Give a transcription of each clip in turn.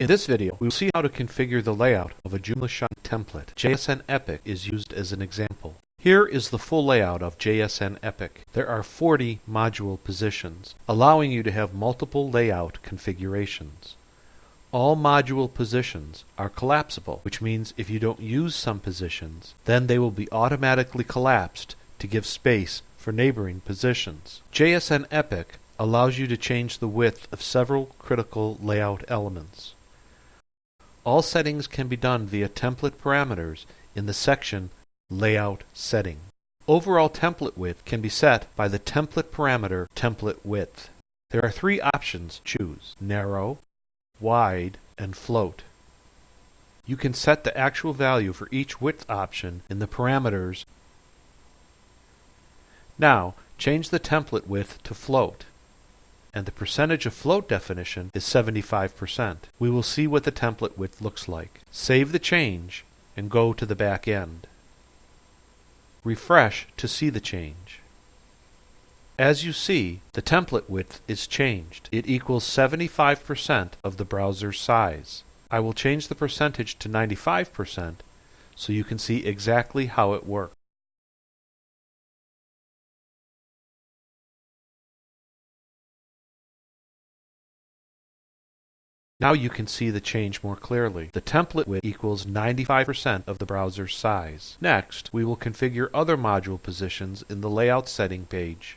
In this video, we will see how to configure the layout of a JoomlaShine template. JSN Epic is used as an example. Here is the full layout of JSN Epic. There are 40 module positions, allowing you to have multiple layout configurations. All module positions are collapsible, which means if you don't use some positions, then they will be automatically collapsed to give space for neighboring positions. JSN Epic allows you to change the width of several critical layout elements. All settings can be done via template parameters in the section Layout Setting. Overall template width can be set by the template parameter template width. There are three options choose, narrow, wide, and float. You can set the actual value for each width option in the parameters. Now, change the template width to float and the percentage of float definition is 75%. We will see what the template width looks like. Save the change and go to the back end. Refresh to see the change. As you see, the template width is changed. It equals 75% of the browser's size. I will change the percentage to 95% so you can see exactly how it works. Now you can see the change more clearly. The template width equals 95% of the browser's size. Next, we will configure other module positions in the Layout Setting page.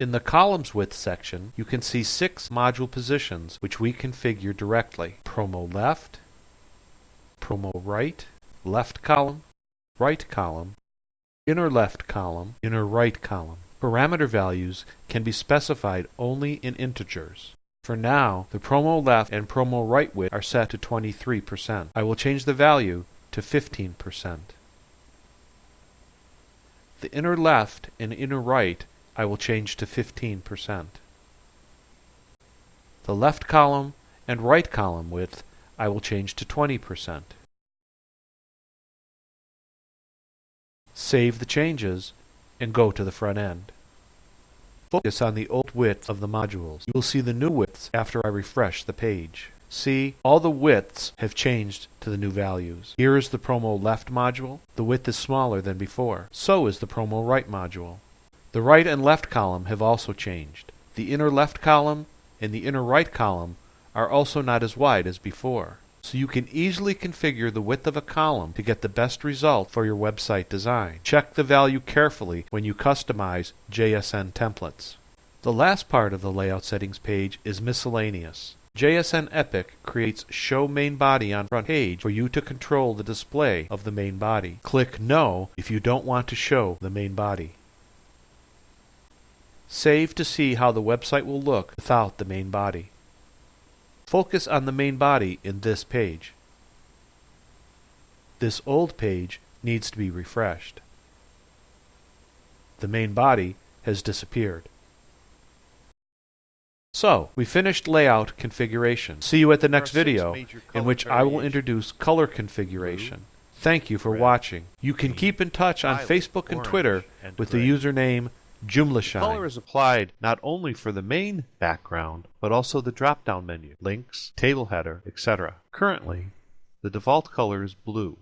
In the Columns Width section, you can see six module positions which we configure directly. Promo left, promo right, left column, right column, inner left column, inner right column. Parameter values can be specified only in integers. For now, the promo left and promo right width are set to 23%. I will change the value to 15%. The inner left and inner right I will change to 15%. The left column and right column width I will change to 20%. Save the changes and go to the front end. Focus on the old width of the modules. You will see the new widths after I refresh the page. See, all the widths have changed to the new values. Here is the promo left module. The width is smaller than before. So is the promo right module. The right and left column have also changed. The inner left column and the inner right column are also not as wide as before so you can easily configure the width of a column to get the best result for your website design. Check the value carefully when you customize JSN templates. The last part of the layout settings page is miscellaneous. JSN Epic creates Show Main Body on front page for you to control the display of the main body. Click No if you don't want to show the main body. Save to see how the website will look without the main body. Focus on the main body in this page. This old page needs to be refreshed. The main body has disappeared. So, we finished layout configuration. See you at the next video, in which I will introduce color configuration. Thank you for watching. You can keep in touch on Facebook and Twitter with the username Joomla. Color is applied not only for the main background, but also the drop-down menu, links, table header, etc. Currently, the default color is blue.